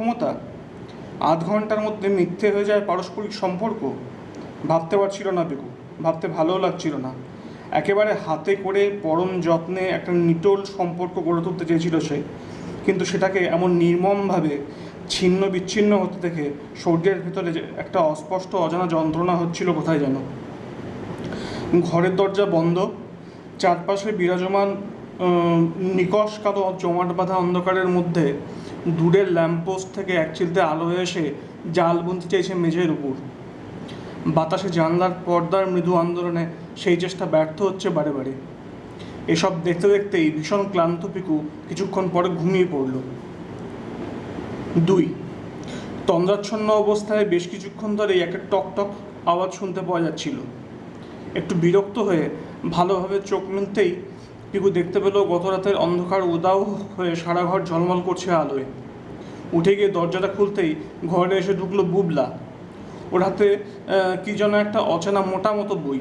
অক্ষমতা, আধ ঘণ্টার মধ্যে মিথ্যে হয়ে যায় পারস্পরিক সম্পর্ক, ভাবতে পারছিল না পিকু ভাবতে ভালোও লাগছিল না। একেবারে হাতে করে পরম যত্নে একটা নিটোল সম্পর্ক গড়ে তুলতে চেয়েছিল সে, কিন্তু সেটাকে এমন নির্মমভাবে ছিন্ন বিচ্ছিন্ন হতে দেখে শরীরের ভেতরে একটা অস্পষ্ট অজানা যন্ত্রণা হচ্ছিল কোথায় যেন। ঘরের দরজা বন্ধ, চারপাশে বিরাজমান নিকষ কালো জমাট বাঁধা অন্ধকারের মধ্যে দূরের ল্যাম্পপোস্ট থেকে এক চিলতে আলো এসে জাল বুনতে চাইছে মেঝের উপর। বাতাসে জানলার পর্দার মৃদু আন্দোলনে সেই চেষ্টা ব্যর্থ হচ্ছে বারে বারে। এসব দেখতে দেখতেই ভীষণ ক্লান্ত পিকু কিছুক্ষণ পরে ঘুমিয়ে পড়ল। দুই, তন্দ্রাচ্ছন্ন অবস্থায় বেশ কিছুক্ষণ ধরেই একটা টক টক আওয়াজ শুনতে পাওয়া যাচ্ছিল। একটু বিরক্ত হয়ে ভালোভাবে চোখ মিলতেই পিকু দেখতে পেল গত রাতের অন্ধকার উদাও হয়ে সারা ঘর ঝলমল করছে আলোয়। উঠে গিয়ে দরজাটা খুলতেই ঘরে এসে ঢুকলো বুবলা। ওর হাতে কি যেন একটা অচেনা মোটা মতো বই।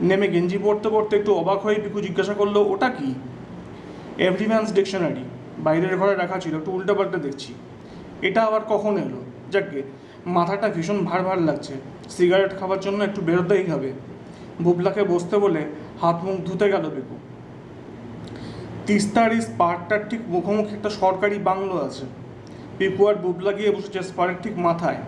নেমে গেঞ্জি পড়তে পড়তে একটু অবাক হয়ে পিকু জিজ্ঞাসা করল, ওটা কি? Everyman's dictionary. বাইরের ঘরে রাখা ছিল, একটু উল্টাপাল্টা দেখছি। এটা আবার কখন এলো? যাকে, মাথাটা ভীষণ ভার ভার লাগছে। সিগারেট খাওয়ার জন্য একটু বেরোতেই হবে। বুবলাকে বসতে বলে হাত মুখ ধুতে গেল পিকু। তিস্তার এই স্পারটার ঠিক মুখোমুখি একটা সরকারি বাংলো আছে। পিকু আর বুবলা গিয়ে বসেছে স্পারের ঠিক মাথায়।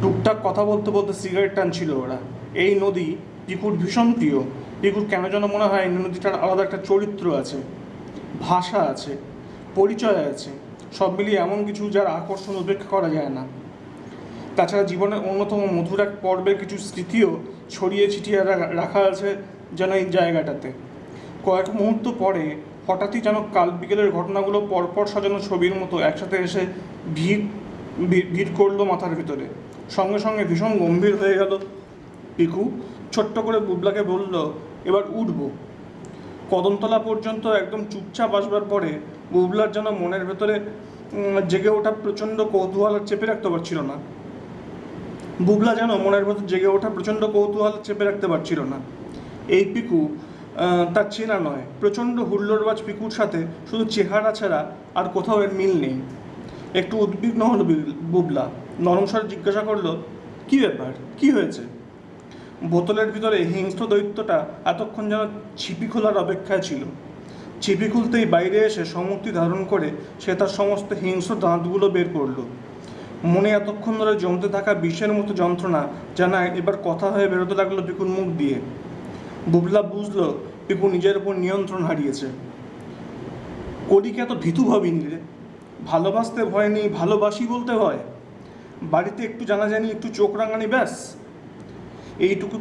টুকটাক কথা বলতে বলতে সিগারেট টানছিল ওরা। এই নদী পিকুর ভীষণ প্রিয়। পিকুর কেন যেন মনে হয় এই নদীটার আলাদা একটা চরিত্র আছে। ভাষা আছে, পরিচয় আছে। সব মিলিয়ে এমন কিছু যার আকর্ষণ উপেক্ষা করা যায় না। তাছাড়া জীবনের অন্যতম মধুর এক পর্বের কিছু স্মৃতিও ছড়িয়ে ছিটিয়ে রাখা আছে যেন এই জায়গাটাতে। কয়েক মুহূর্ত পরে হঠাৎই যেন কাল বিকেলের ঘটনাগুলো পরপর সাজানো ছবির মতো একসাথে এসে ভিড়, ভিড়- করল মাথার ভিতরে। সঙ্গে সঙ্গে ভীষণ গম্ভীর হয়ে গেল। পিকু ছোট্ট করে বুবলাকে বলল, এবার উঠবো। কদমতলা পর্যন্ত একদম চুপচাপ আসবার পরে বুবলার যেন মনের ভেতরে জেগে ওঠা প্রচণ্ড কৌতূহল চেপে রাখতে পারছিল না। বুবলা যেন মনের ভেতর জেগে ওঠা প্রচণ্ড কৌতূহল চেপে রাখতে পারছিল না। এই পিকু তার চেনা নয়। প্রচণ্ড হুল্লোড়বাজ পিকুর সাথে শুধু চেহারা ছাড়া আর কোথাও এর মিল নেই। একটু উদ্বিগ্ন হলো বিল- বুবলা। নরম স্বরে জিজ্ঞাসা করল, কি ব্যাপার? কি হয়েছে? বোতলের ভিতরে হিংস্র দৈত্যটা এতক্ষণ যেন ছিপি খোলার অপেক্ষায় ছিল। ছিপি খুলতেই বাইরে এসে সমূর্তি ধারণ করে সে তার সমস্ত হিংস্র দাঁতগুলো বের করল। মনে এতক্ষণ ধরে জমতে থাকা বিষের মতো যন্ত্রণা যেন এবার কথা হয়ে বেরোতে লাগল পিকুর মুখ দিয়ে। বুবলা বুঝলো পিকু নিজের উপর নিয়ন্ত্রণ হারিয়েছে। করিকে এত ভীতু ভাবিনি রে। ভালোবাসতে ভয় নেই, ভালোবাসি বলতে হয়। বাড়িতে একটু জানাজানি, একটু চোখ রাঙানি, ব্যাস। এইটুকু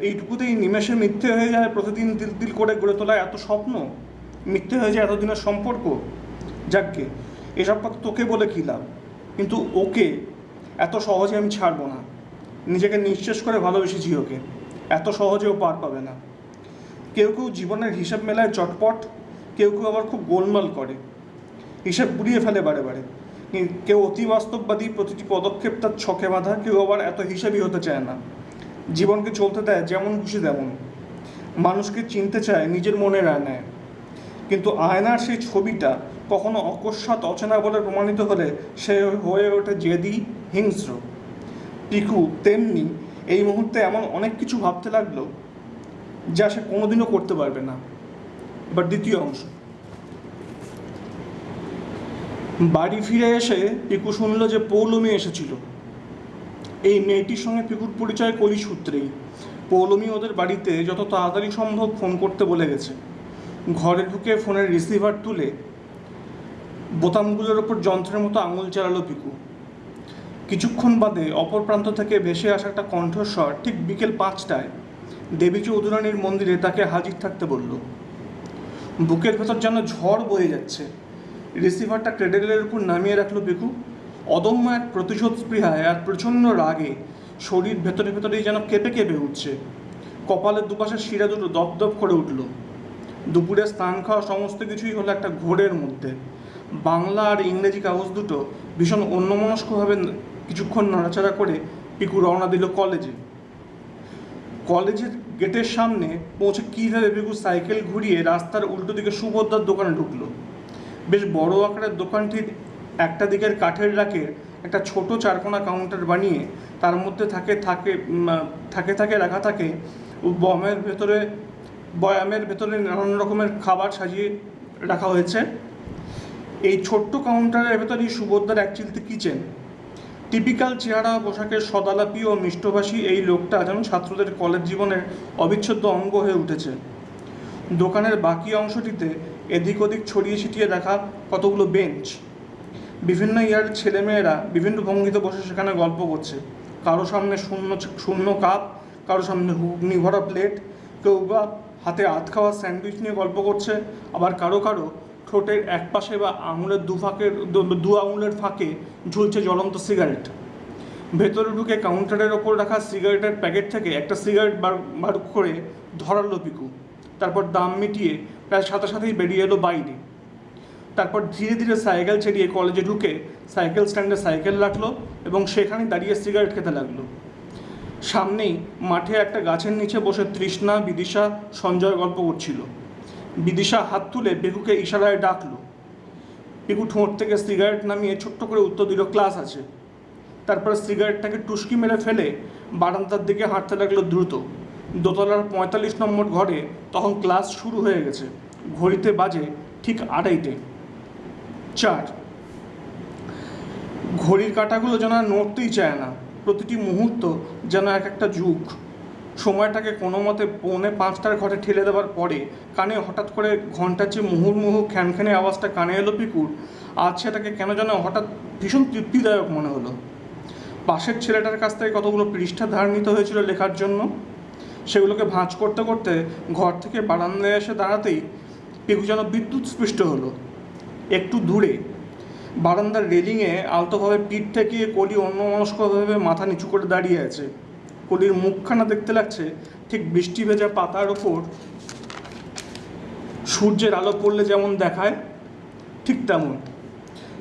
এইটুকুতেই নিমেষে মিথ্যে হয়ে যায়, প্রতিদিন দিল দিল করে গড়ে তোলা এত স্বপ্ন। মিথ্যে হয়ে যায় এতদিনের সম্পর্ক। যাকগে, এসব কথা তোকে বলে কী লাভ? কিন্তু ওকে এত সহজে আমি ছাড়বো না। নিজেকে নিঃশেষ করে ভালোবেসেছি ওকে। এত সহজে ও পার পাবে না। কেউ কেউ জীবনের হিসাব মেলায় চটপট, কেউ কেউ আবার খুব গোলমাল করে। হিসাব বুড়িয়ে ফেলে বারে বারে। কেউ অতি বাস্তববাদী প্রতিটি পদক্ষেপ তার ছকে বাঁধা, কেউ আবার এত হিসাবই হতে চায় না। জীবনকে চলতে দেয় যেমন খুশি তেমন। মানুষকে চিনতে চায়, নিজের মনের আয়নায়। কিন্তু আয়নার সেই ছবিটা কখনো অকস্মাৎ অচেনা বলে প্রমাণিত হলে সে হয়ে ওঠে জেদি, হিংস্র। পিকু, তেমনি এই মুহূর্তে এমন অনেক কিছু ভাবতে লাগল যা সে কোনোদিনও করতে পারবে না। এবার দ্বিতীয় অংশ। বাড়ি ফিরে এসে পিকু শুনল যে পৌলমি এসেছিল। এই মেয়েটির সঙ্গে পিকুর পরিচয় কলি সূত্রেই পৌলমী ওদের বাড়িতে যত তাড়াতাড়ি সম্ভব ফোন করতে বলে গেছে। ঘরে ঢুকে ফোনের রিসিভার তুলে বোতামগুলোর ওপর যন্ত্রের মতো আঙুল চালালো পিকু। কিছুক্ষণ বাদে অপর প্রান্ত থেকে ভেসে আসা একটা কণ্ঠস্বর ঠিক বিকেল পাঁচটায় দেবী চৌধুরানীর মন্দিরে তাকে হাজির থাকতে বলল, বুকের ভেতর যেন ঝড় বয়ে যাচ্ছে। রিসিভারটা ক্রেডেলের উপর নামিয়ে রাখল পিকু অদম্য এক প্রতিশোধ স্পৃহায় আর প্রচণ্ড রাগে শরীর ভেতরে ভেতরেই যেন কেঁপে কেঁপে উঠছে। কপালের দুপাশে শিরা দুটো দপদপ করে উঠল। দুপুরে স্নান খাওয়া সমস্ত কিছুই হলো একটা ঘোরের মধ্যে। বাংলা আর ইংরেজি কাগজ দুটো ভীষণ অন্যমনস্কভাবে কিছুক্ষণ নাড়াচাড়া করে পিকু রওনা দিল কলেজে। কলেজের গেটের সামনে পৌঁছে কীভাবে বেগু সাইকেল ঘুরিয়ে রাস্তার উল্টো দিকে সুভদ্রার দোকানে ঢুকলো। বেশ বড় আকারের দোকানটির একটা দিকের কাঠের রাকের একটা ছোট চারকোনা কাউন্টার বানিয়ে তার মধ্যে থাকে থাকে থাকে থাকে, রাখা থাকে, বমের ভেতরে, বয়ামের ভেতরে নানান রকমের খাবার সাজিয়ে রাখা হয়েছে। এই ছোট্ট কাউন্টারের ভেতরেই সুভদ্রার এক কিচেন। টিপিক্যাল চেহারা, পোশাকের সদালাপি ও মিষ্টভাষী এই লোকটা যেন ছাত্রদের কলেজ জীবনের অবিচ্ছেদ্য অঙ্গ হয়ে উঠেছে। দোকানের বাকি অংশটিতে এদিক ওদিক ছড়িয়ে ছিটিয়ে দেখা কতগুলো বেঞ্চ। বিভিন্ন ইয়ার ছেলেমেয়েরা বিভিন্ন ভঙ্গিতে বসে সেখানে গল্প করছে। কারও সামনে শূন্য শূন্য কাপ, কারও সামনে হুগনি ভরা প্লেট কেউ বা হাতে আধ খাওয়া স্যান্ডউইচ নিয়ে গল্প করছে, আবার কারও কারও ঠোঁটের এক পাশে বা আঙুলের দু ফাঁকের, দু- দু আঙুলের ফাঁকে ঝুলছে জ্বলন্ত সিগারেট। ভেতরে ঢুকে কাউন্টারের ওপর রাখা সিগারেটের প্যাকেট থেকে একটা সিগারেট বার বার করে ধরালো পিকু। তারপর দাম মিটিয়ে প্রায় সাথে সাথেই বেরিয়ে এলো বাইরে। তারপর ধীরে ধীরে সাইকেল ছেড়িয়ে কলেজে ঢুকে সাইকেল স্ট্যান্ডে সাইকেল রাখল এবং সেখানে দাঁড়িয়ে সিগারেট খেতে লাগল। সামনেই মাঠে একটা গাছের নিচে বসে তৃষ্ণা, বিদিশা, সঞ্জয় গল্প করছিল। বিদিশা হাত তুলে পেকুকে ইশারায় ডাকলো। পেকু ঠোঁট থেকে সিগারেট নামিয়ে ছোট্ট করে উত্তর দিল, ক্লাস আছে। তারপর সিগারেটটাকে টুসকি মেরে ফেলে বারান্দার দিকে হাঁটতে লাগল দ্রুত। দোতলার পঁয়তাল্লিশ নম্বর ঘরে তখন ক্লাস শুরু হয়ে গেছে। ঘড়িতে বাজে ঠিক আড়াইটে। চার। ঘড়ির কাঁটাগুলো যেন নড়তেই চায় না। প্রতিটি মুহূর্ত যেন এক একটা যুগ। সময়টাকে কোনো মতে পৌনে পাঁচটার ঘরে ঠেলে দেওয়ার পরে কানে হঠাৎ করে ঘণ্টার যে মুহুর্মুহু খ্যানখ্যানে আওয়াজটা কানে এলো পিকুর। আজ সেটাকে কেন যেন হঠাৎ ভীষণ তৃপ্তিদায়ক মনে হলো। পাশের ছেলেটার কাছ থেকে কতগুলো পৃষ্ঠা ধার নিতে হয়েছিল লেখার জন্য? সেগুলোকে ভাঁজ করতে করতে ঘর থেকে বারান্দায় এসে দাঁড়াতেই পিকু যেন বিদ্যুৎ স্পৃষ্ট হলো। একটু দূরে। বারান্দার রেলিংয়ে আলতোভাবে পিঠ ঠেকিয়ে কলি অন্যমনস্কভাবে মাথা নিচু করে দাঁড়িয়ে আছে। কলির মুখখানা দেখতে লাগছে, ঠিক বৃষ্টি ভেজা পাতার ওপর। সূর্যের আলো পড়লে যেমন দেখায়, ঠিক তেমন।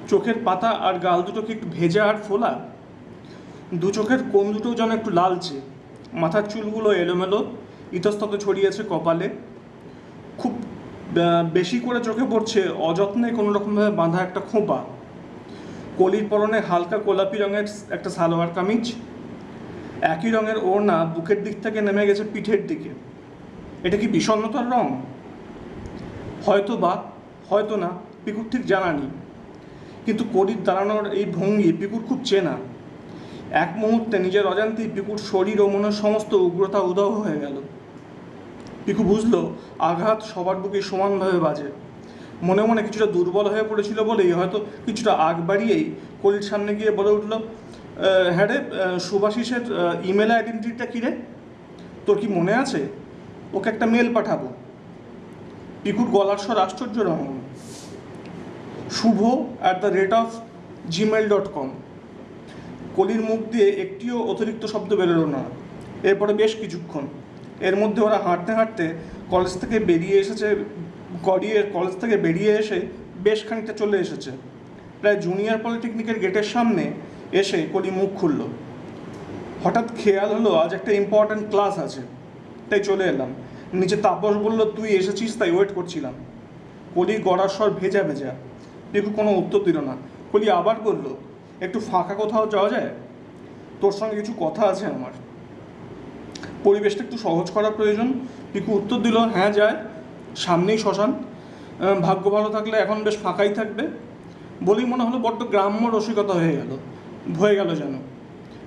চোখের পাতা আর গাল দুটো কি একটু ভেজা আর ফোলা? দু চোখের কোন দুটো যেন একটু লালচে। মাথার চুলগুলো এলোমেলো, ইতস্তত ছড়িয়েছে কপালে। খুব বেশি করে চোখে পড়ছে অযত্নে কোনো রকমভাবে বাঁধা একটা খোঁপা। কলির পরনে হালকা গোলাপি রঙের একটা সালোয়ার কামিজ একই রঙের ওড়না বুকের দিক থেকে নেমে গেছে পিঠের দিকে। এটা কি বিষণ্ণতার রং? হয়তো বা হয়তো না পিকুর ঠিক জানা নেই। কিন্তু কলির দাঁড়ানোর এই ভঙ্গি পিকুর খুব চেনা। এক মুহূর্তে নিজের অজান্তেই পিকুর শরীর ও মনের সমস্ত উগ্রতা উদাহ হয়ে গেল। পিকু বুঝলো আঘাত সবার বুকে সমানভাবে বাজে। মনে মনে কিছুটা দুর্বল হয়ে পড়েছিল বলেই হয়তো কিছুটা আগ বাড়িয়েই কলির সামনে গিয়ে বলে উঠল "আহ, হ্যাঁ রে সুভাষিসের ইমেল আইডেন্টিটিটা কী রে? তোর কি মনে আছে? ওকে একটা মেল পাঠাবো। পিকুর গলার স্বর আশ্চর্য রকম শুভ at the rate of Gmail dot com কলির মুখ দিয়ে একটিও অতিরিক্ত শব্দ বেরোলো না। এরপরে বেশ কিছুক্ষণ। এর মধ্যে ওরা হাঁটতে হাঁটতে কলেজ থেকে বেরিয়ে এসেছে, গড়িয়ে কলেজ থেকে বেরিয়ে এসে বেশ খানিকটা চলে এসেছে। প্রায় জুনিয়র পলিটেকনিকের গেটের সামনে এসে কলি মুখ খুলল। হঠাৎ খেয়াল হলো আজ একটা ইম্পর্ট্যান্ট ক্লাস আছে। তাই চলে এলাম। নিচে তাপস বলল, তুই এসেছিস, তাই ওয়েট করছিলাম। কলির গড়ার স্বর ভেজা ভেজা। পিকু কোনো উত্তর দিল না। কলি আবার বলল, একটু ফাঁকা কোথাও যাওয়া যায়? তোর সঙ্গে কিছু কথা আছে আমার। পরিবেশটা একটু সহজ করা প্রয়োজন। পিকু উত্তর দিল হ্যাঁ যায়। সামনেই শ্মশান। ভাগ্য ভালো থাকলে এখন বেশ ফাঁকাই থাকবে। বলেই মনে হলো বড্ড গ্রাম্য রসিকতা হয়ে গেল। হয়ে গেল যেন।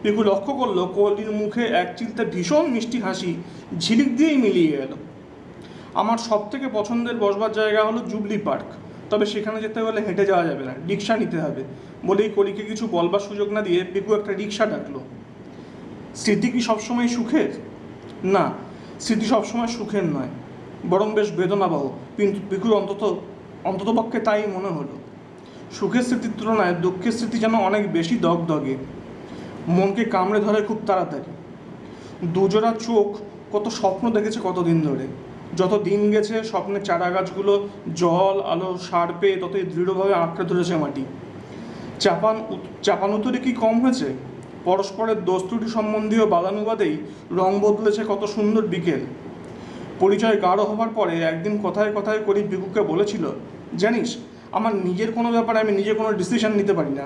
পিকু লক্ষ্য করল কলির মুখে এক চিলতে ভীষণ মিষ্টি হাসি ঝিলিক দিয়েই মিলিয়ে গেল আমার সব থেকে পছন্দের বসবার জায়গা হলো জুবলি পার্ক। তবে সেখানে যেতে হলে হেঁটে যাওয়া যাবে না, রিক্সা নিতে হবে বলেই কলিকে কিছু বলবার সুযোগ না দিয়ে পিকু একটা রিক্সা ডাকলো। স্মৃতি কি সবসময় সুখের? না, স্মৃতি সবসময় সুখের নয়, বরং বেশ বেদনাবহ। কিন্তু পিকুর অন্তত অন্ততপক্ষে তাই মনে হলো। সুখের স্মৃতির তুলনায় দুঃখের স্মৃতি যেন অনেক বেশি দগদগে। মনকে কামড়ে ধরে খুব তাড়াতাড়ি। দুজোড়া চোখ কত স্বপ্ন দেখেছে কতদিন ধরে। যত দিন গেছে স্বপ্নের চারা গাছগুলো জল, আলো, সার পেয়ে ততই দৃঢ়ভাবে আঁকড়ে ধরেছে মাটি। চাপান উত- চাপানুতরে কি কম হয়েছে? পরস্পরের দোস্তুটি সম্বন্ধীয় বাদানুবাদেই রং বদলেছে কত সুন্দর বিকেল। পরিচয় গাঢ় হবার পরে একদিন কথায় কথায় করি বিকুকে বলেছিল, জানিস আমার নিজের কোনো ব্যাপারে আমি নিজে কোনো ডিসিশন নিতে পারি না।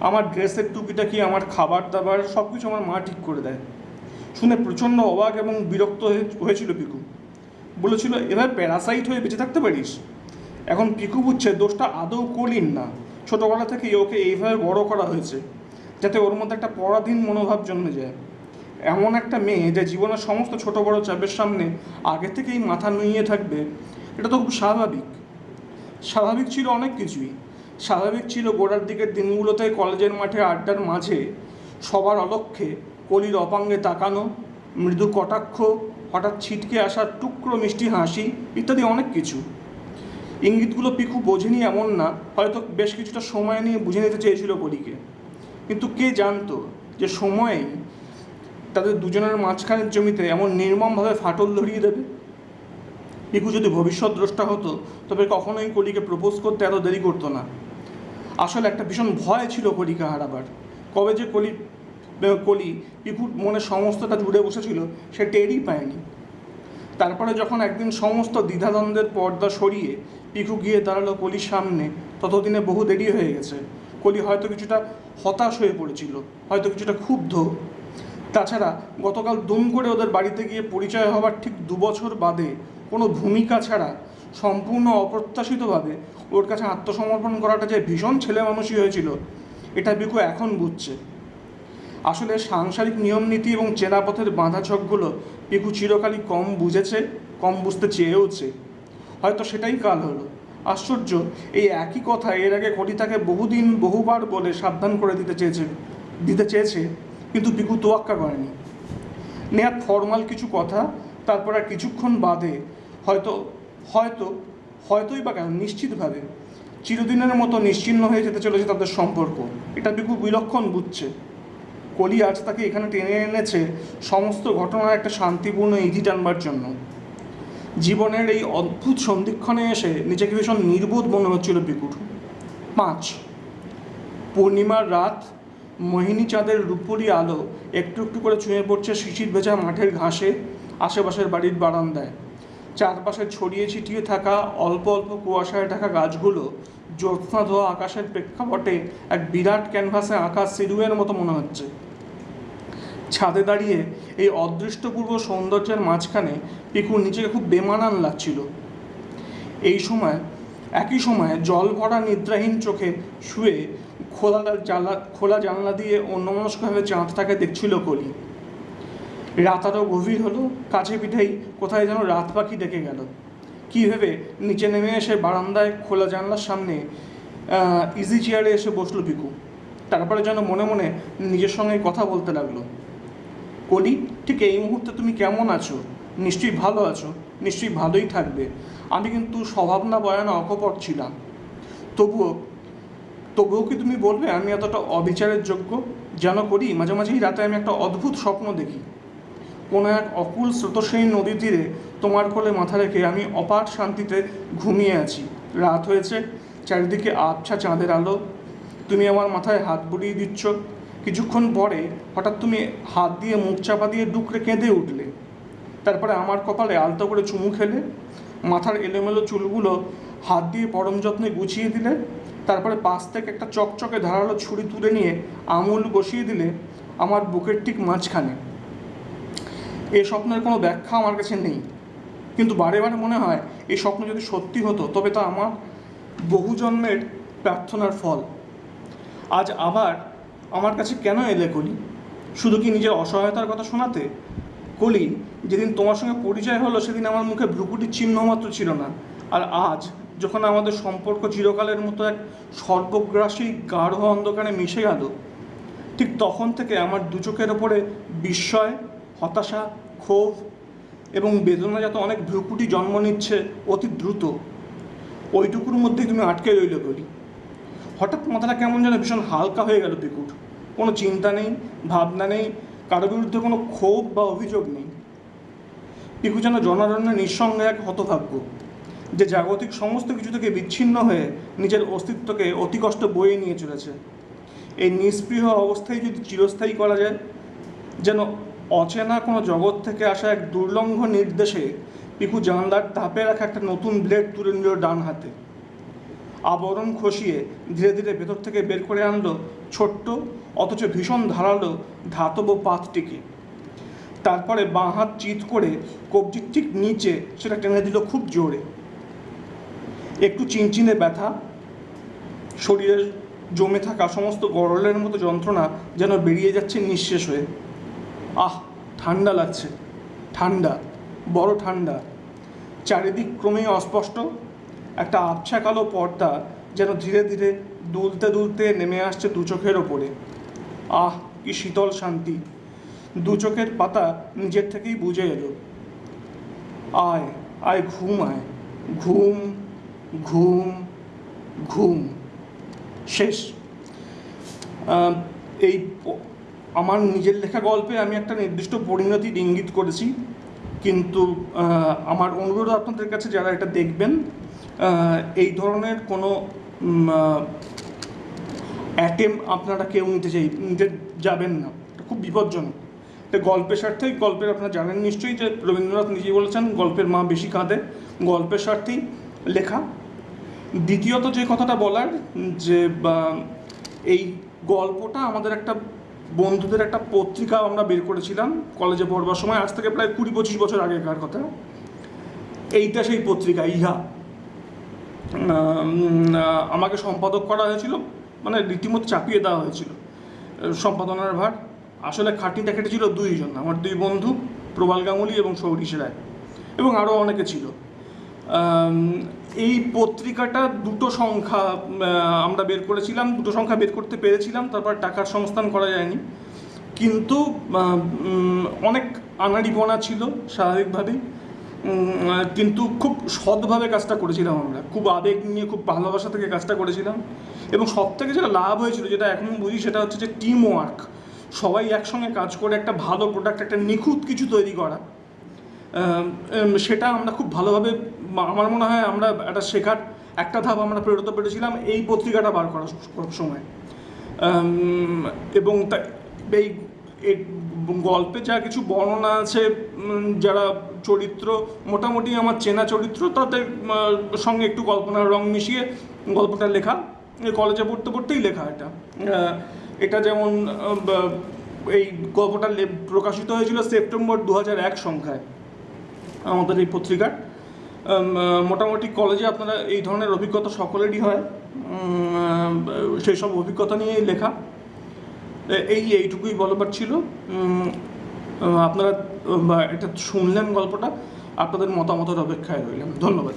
আমার ড্রেসের টুকিটা কি, আমার খাবার দাবার সব কিছু আমার মা ঠিক করে দেয়। শুনে প্রচণ্ড অবাক এবং বিরক্ত হয়ে- হয়েছিল পিকু। বলেছিল এবার প্যারাসাইট হয়ে বেঁচে থাকতে পারিস? এখন পিকু বুঝছে, দোষটা আদৌ কলিন না। ছোটোবেলা থেকেই ওকে এইভাবে বড় করা হয়েছে, যাতে ওর মধ্যে একটা পরাধীন মনোভাব জন্মে যায়। এমন একটা মেয়ে যে জীবনের সমস্ত ছোট বড় চাপের সামনে আগে থেকেই মাথা নুইয়ে থাকবে, এটা তো খুব স্বাভাবিক। স্বাভাবিক ছিল অনেক কিছুই। স্বাভাবিক ছিল গোড়ার দিকের দিনগুলোতে কলেজের মাঠে আড্ডার মাঝে সবার অলক্ষ্যে কলির অপাঙ্গে তাকানো, মৃদু কটাক্ষ, হঠাৎ ছিটকে আসা টুকরো মিষ্টি হাসি ইত্যাদি অনেক কিছু। ইঙ্গিতগুলো পিকু বোঝেনি এমন না, হয়তো বেশ কিছুটা সময় নিয়ে বুঝে নিতে চেয়েছিল কলিকে। কিন্তু কে জানতো যে সময়েই তাদের দুজনের মাঝখানের জমিতে এমন নির্মমভাবে ফাটল ধরিয়ে দেবে? পিকু যদি ভবিষ্যৎ দ্রষ্টা হতো, তবে কখনোই কলিকে প্রপোজ করতে এত দেরি করতো না। আসলে একটা ভীষণ ভয় ছিল কলিকে হারাবার। কবে যে কলি কলি পিকুর মনে সমস্তটা জুড়ে বসেছিল, সে টেরই পায়নি। তারপরে যখন একদিন সমস্ত দ্বিধাদ্বন্দ্বের পর্দা সরিয়ে পিকু গিয়ে দাঁড়াল কলির সামনে, ততদিনে বহু দেরি হয়ে গেছে। কলি হয়তো কিছুটা হতাশ হয়ে পড়েছিল, হয়তো কিছুটা ক্ষুব্ধ। তাছাড়া গতকাল দুম করে ওদের বাড়িতে গিয়ে পরিচয় হওয়ার ঠিক দু বছর বাদে কোনো ভূমিকা ছাড়া সম্পূর্ণ অপ্রত্যাশিতভাবে ওর কাছে আত্মসমর্পণ করাটা যে ভীষণ ছেলে মানুষই হয়েছিল, এটা বিকু এখন বুঝছে। আসলে সাংসারিক নিয়মনীতি এবং চেনাপথের বাঁধা ছকগুলো পিকু চিরকালই কম বুঝেছে, কম বুঝতে চেয়েওছে। হয়তো সেটাই কাল হলো। আশ্চর্য, এই একই কথা এর আগে কলি তাকে বহুদিন, বহুবার বলে সাবধান করে দিতে চেয়েছে দিতে চেয়েছে, কিন্তু পিকু তোয়াক্কা করেনি। নেহাত ফর্মাল কিছু কথা, তারপর আর কিছুক্ষণ বাদে হয়তো হয়তো, হয়তোই বা কেন, নিশ্চিতভাবে চিরদিনের মতো নিশ্চিহ্ন হয়ে যেতে চলেছে তাদের সম্পর্ক। এটা পিকু বিলক্ষণ বুঝছে। কলি আজ তাকে এখানে টেনে এনেছে সমস্ত ঘটনার একটা শান্তিপূর্ণ ইতি টানবার জন্য। জীবনের এই অদ্ভুত সন্ধিক্ষণে এসে নিজেকে ভীষণ নির্বোধ মনে হচ্ছিল পিকুর পাঁচ, পূর্ণিমার রাত, মোহিনী চাঁদের রূপরি আলো একটু একটু করে ছুঁয়ে পড়ছে শিশির ভেজা মাঠের ঘাসে, আশেপাশের বাড়ির বারান্দায়। চারপাশে ছড়িয়ে ছিটিয়ে থাকা অল্প অল্প কুয়াশায় ঢাকা গাছগুলো জ্যোৎস্না ধোয়া আকাশের প্রেক্ষাপটে এক বিরাট ক্যানভাসে আঁকা সিরুয়ের মতো মনে হচ্ছে। ছাদে দাঁড়িয়ে এই অদৃষ্টপূর্ব সৌন্দর্যের মাঝখানে পিকুর নিজেকে খুব বেমানান লাগছিল। এই সময়, একই সময় জল ভরা নিদ্রাহীন চোখে শুয়ে খোলা জানলা খোলা জানলা দিয়ে অন্যমনস্কভাবে চাঁদটাকে দেখছিল কলি। রাত আরও গভীর হলো, কাছে পিঠেই কোথায় যেন রাত পাখি ডেকে গেল। কী ভেবে নিচে নেমে এসে বারান্দায় খোলা জানলার সামনে ইজি চেয়ারে এসে বসল পিকু তারপরে যেন মনে মনে নিজের সঙ্গে কথা বলতে লাগল। কলি, ঠিক এই মুহূর্তে তুমি কেমন আছো? নিশ্চয়ই ভালো আছো, নিশ্চয়ই ভালোই থাকবে। আমি কিন্তু স্বভাব না বয়ানা অকপট ছিলাম। তবুও তবুও কি তুমি বলবে আমি এতটা অবিচারের যোগ্য? যেন করি, মাঝে মাঝেই রাতে আমি একটা অদ্ভুত স্বপ্ন দেখি। কোনো এক অকুল স্রোতস্বিনী নদীর তীরে তোমার কোলে মাথা রেখে আমি অপার শান্তিতে ঘুমিয়ে আছি। রাত হয়েছে, চারিদিকে আবছা চাঁদের আলো। তুমি আমার মাথায় হাত বুলিয়ে দিচ্ছ। কিছুক্ষণ পরে হঠাৎ তুমি হাত দিয়ে মুখ চাপা দিয়ে ডুকরে কেঁদে উঠলে। তারপরে আমার কপালে আলতো করে চুমু খেলে। মাথার এলোমেলো চুলগুলো হাত দিয়ে পরম যত্নে গুছিয়ে দিলে। তারপরে পাশ থেকে একটা চকচকে ধারালো ছুরি তুলে নিয়ে আমুল বসিয়ে দিলে। আমার বুকের ঠিক মাঝখানে। এই স্বপ্নের কোনো ব্যাখ্যা আমার কাছে নেই। কিন্তু বারে বারে মনে হয়, এই স্বপ্ন যদি সত্যি হতো, তবে তা আমার বহু জন্মের প্রার্থনার ফল। আজ আবার আমার কাছে কেন এলে কলি? শুধু কি নিজের অসহায়তার কথা শোনাতে? কলি, যেদিন তোমার সঙ্গে পরিচয় হলো, সেদিন আমার মুখে ভ্রুকুটির চিহ্ন মাত্র ছিল না। আর আজ, যখন আমাদের সম্পর্ক চিরকালের মতো এক সর্বগ্রাসী গাঢ় অন্ধকারে মিশে গেল, ঠিক তখন থেকে আমার দু চোখের ওপরে বিস্ময়, হতাশা ক্ষোভ এবং বেদনাজাত অনেক ভ্রুকুটি জন্ম নিচ্ছে অতি দ্রুত, ওইটুকুর মধ্যেই তুমি আটকে রইলে বলি। হঠাৎ মাথাটা কেমন যেন ভীষণ হালকা হয়ে গেল পিকুর কোনো চিন্তা নেই, ভাবনা নেই কারোর বিরুদ্ধে কোনো ক্ষোভ বা অভিযোগ নেই। পিকু যেন জনারণ্য নিঃসঙ্গে এক হতভাগ্য যে জাগতিক সমস্ত কিছু থেকে বিচ্ছিন্ন হয়ে নিজের অস্তিত্বকে অতি কষ্ট বয়ে নিয়ে চলেছে। এই নিষ্পৃহ অবস্থায় যদি চিরস্থায়ী করা যায়, যেন অচেনা কোনো জগৎ থেকে আসা এক দুর্লঙ্ঘ নির্দেশে পিকু জানলার ধাপে রাখা একটা নতুন ব্লেড তুলে নিল ডান হাতে। আবরণ খসিয়ে ধীরে ধীরে ভেতর থেকে বের করে আনলো ছোট্ট, অথচ ভীষণ ধারালো ধাতব পাতটিকে। তারপরে বাঁ হাত চিত করে কবজির ঠিক নিচে সেটা টেনে দিল খুব জোরে। একটু চিনচিনে ব্যথা, শরীরের জমে থাকা সমস্ত গরলের মতো যন্ত্রণা যেন বেরিয়ে যাচ্ছে নিঃশেষ হয়ে। আহ, ঠান্ডা লাগছে। ঠান্ডা, বড় ঠান্ডা। চারিদিক ক্রমেই অস্পষ্ট। একটা আবছা কালো পর্দা যেন ধীরে ধীরে দুলতে দুলতে নেমে আসছে দু চোখের ওপরে। আহ, কি শীতল শান্তি। দু চোখের পাতা নিজের থেকেই বুঝে এলো। আয় আয়, ঘুম আয়। ঘুম ঘুম ঘুম। শেষ। এই আমার নিজের লেখা গল্পে আমি একটা নির্দিষ্ট পরিণতির ইঙ্গিত করেছি। কিন্তু আমার অনুরোধ আপনাদের কাছে যারা এটা দেখবেন এই ধরনের কোনো অ্যাটেম আপনারা কেউ নিতে চাই, নিতে যাবেন না। এটা খুব বিপজ্জনক। এটা গল্পের স্বার্থেই, গল্পের আপনারা জানেন নিশ্চয়ই যে রবীন্দ্রনাথ নিজেই বলেছেন, গল্পের মা বেশি কাঁদে, গল্পের স্বার্থেই লেখা। দ্বিতীয়ত যে কথাটা বলার, যে এই গল্পটা আমাদের একটা বন্ধুদের একটা পত্রিকা আমরা বের করেছিলাম কলেজে পড়বার সময়। আজ থেকে প্রায় কুড়ি পঁচিশ বছর আগেকার কথা। এইটা সেই পত্রিকা, ইহা। আমাকে সম্পাদক করা হয়েছিল মানে রীতিমতো চাপিয়ে দেওয়া হয়েছিল। সম্পাদনার ভার। আসলে খাটিটা কেটেছিল দুইজন, আমার দুই বন্ধু, প্রবাল গাঙ্গুলি এবং সৌরিশ রায়। এবং আরও অনেকে ছিল। এই পত্রিকাটা দুটো সংখ্যা আমরা বের করেছিলাম, দুটো সংখ্যা বের করতে পেরেছিলাম, তারপর টাকার সংস্থান করা যায়নি। কিন্তু অনেক আনাড়িপনা ছিল স্বাভাবিকভাবেই কিন্তু খুব সৎভাবে কাজটা করেছিলাম আমরা। খুব আবেগ নিয়ে, খুব ভালোবাসা থেকে কাজটা করেছিলাম। এবং সব থেকে যেটা লাভ হয়েছিল, যেটা এখন বুঝি, সেটা হচ্ছে যে টিম ওয়ার্ক সবাই একসঙ্গে কাজ করে একটা ভালো প্রোডাক্ট একটা নিখুঁত কিছু তৈরি করা। সেটা আমরা খুব ভালোভাবে আমার মনে হয় আমরা একটা শেখার একটা ধাপ আমরা পেরোতে পেরেছিলাম এই পত্রিকাটা বার করার সময়। এবং এই গল্পে যা কিছু বর্ণনা আছে যারা চরিত্র, মোটামুটি আমার চেনা চরিত্র, তাদের সঙ্গে একটু কল্পনার রং মিশিয়ে গল্পটা লেখা কলেজে পড়তে পড়তেই লেখা এটা। এটা যেমন এই গল্পটা প্রকাশিত হয়েছিল সেপ্টেম্বর দু এক সংখ্যায়, আমাদের এই পত্রিকার। মোটামুটি কলেজে আপনারা এই ধরনের অভিজ্ঞতা সকলেরই হয়। সেই সব অভিজ্ঞতা নিয়েই লেখা। এই এইটুকুই বলবার ছিল। আপনারা এটা শুনলেন গল্পটা। আপনাদের মতামতের অপেক্ষায় রইলাম। ধন্যবাদ।